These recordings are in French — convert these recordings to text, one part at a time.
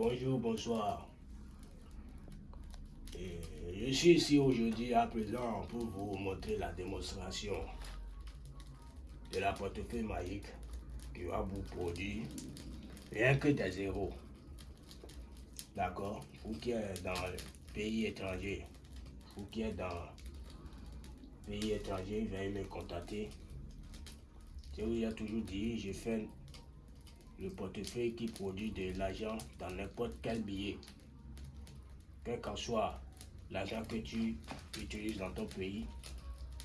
bonjour, bonsoir. Je suis ici aujourd'hui à présent pour vous montrer la démonstration de la portefeuille magique qui va vous produire rien que des zéros. D'accord? Vous qui êtes dans le pays étranger, vous qui êtes dans le pays étranger, veuillez me contacter. Je vous ai toujours dit, je fais le portefeuille qui produit de l'argent dans n'importe quel billet. Quel qu'en soit l'argent que tu utilises dans ton pays,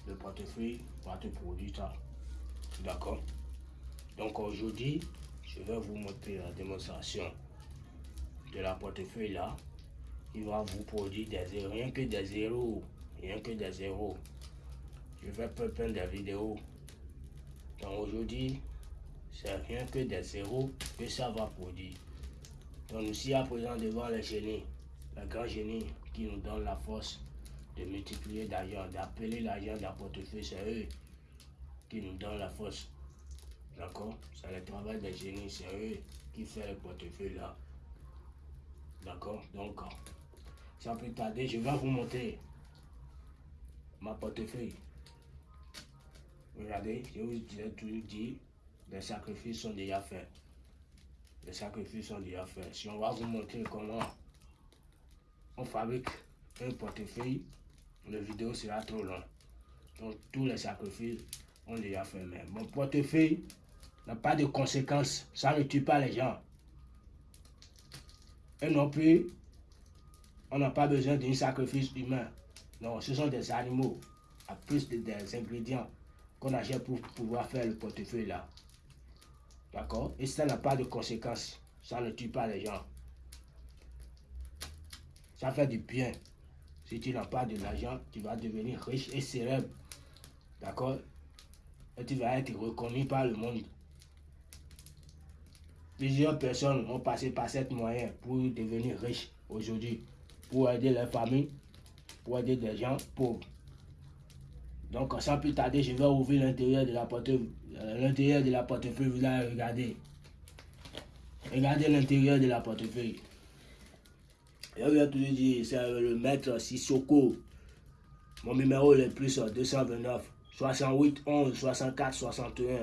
le portefeuille va te produire ça. D'accord? Donc aujourd'hui, je vais vous montrer la démonstration de la portefeuille là. Il va vous produire des zéros, rien que des zéros, rien que des zéros. Je vais plein des vidéos. Donc aujourd'hui, c'est rien que des zéros que ça va produire. Donc ici à présent devant le génie, le grand génie qui nous donne la force de multiplier l'argent, d'appeler l'argent d'un portefeuille, c'est eux qui nous donnent la force. D'accord? C'est le travail des génies, c'est eux qui font le portefeuille là. D'accord? Donc, sans plus tarder, je vais vous montrer ma portefeuille. Regardez, je vous ai toujours dit, les sacrifices sont déjà faits. Les sacrifices sont déjà faits. Si on va vous montrer comment on fabrique un portefeuille, la vidéo sera trop long. Donc tous les sacrifices ont déjà fait. Mais mon portefeuille n'a pas de conséquences. Ça ne tue pas les gens. Et non plus, on n'a pas besoin d'un sacrifice humain. Non, ce sont des animaux, à plus des ingrédients qu'on achète pour pouvoir faire le portefeuille là. D'accord? Et ça n'a pas de conséquences. Ça ne tue pas les gens. Ça fait du bien. Si tu n'as pas de l'argent, tu vas devenir riche et célèbre. D'accord? Et tu vas être reconnu par le monde. Plusieurs personnes ont passé par cette moyen pour devenir riches aujourd'hui. Pour aider leur famille, pour aider des gens pauvres. Donc sans plus tarder, je vais ouvrir l'intérieur de la portefeuille. Euh, l'intérieur de la vous allez regarder. Regardez l'intérieur de la portefeuille. Vous ai toujours c'est le maître Sissoko. Mon numéro est le plus 229 68 11 64 61.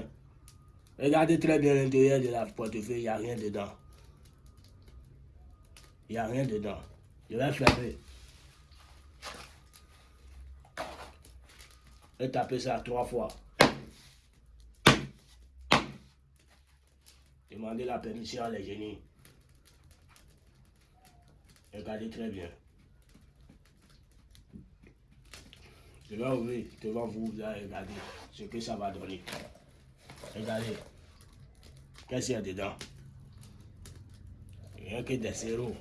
Regardez très bien l'intérieur de la portefeuille, il n'y a rien dedans. Il n'y a rien dedans. Je vais fermer. Taper ça trois fois. Demandez la permission à les génies. Regardez très bien. Je vais ouvrir devant vous, vous allez regarder ce que ça va donner. Regardez. Qu'est-ce qu'il y a dedans? Rien que des zéros.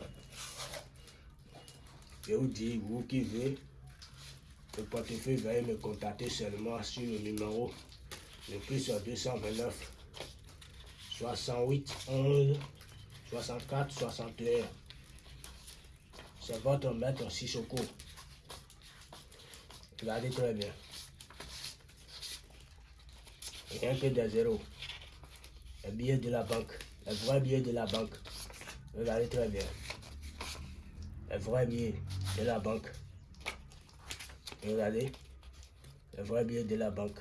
Je vous dis, vous qui voulez, le portefeuille, veuillez me contacter seulement sur le numéro le plus 229 68 11 64 61. C'est votre maître Sissoko. Regardez très bien. Rien que des zéros. Les billets de la banque. Les vrais billets de la banque. Regardez très bien. Les vrais billets de la banque. Regardez. Les vrais billets de la banque.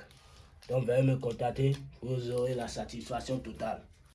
Donc, veuillez me contacter. Vous aurez la satisfaction totale.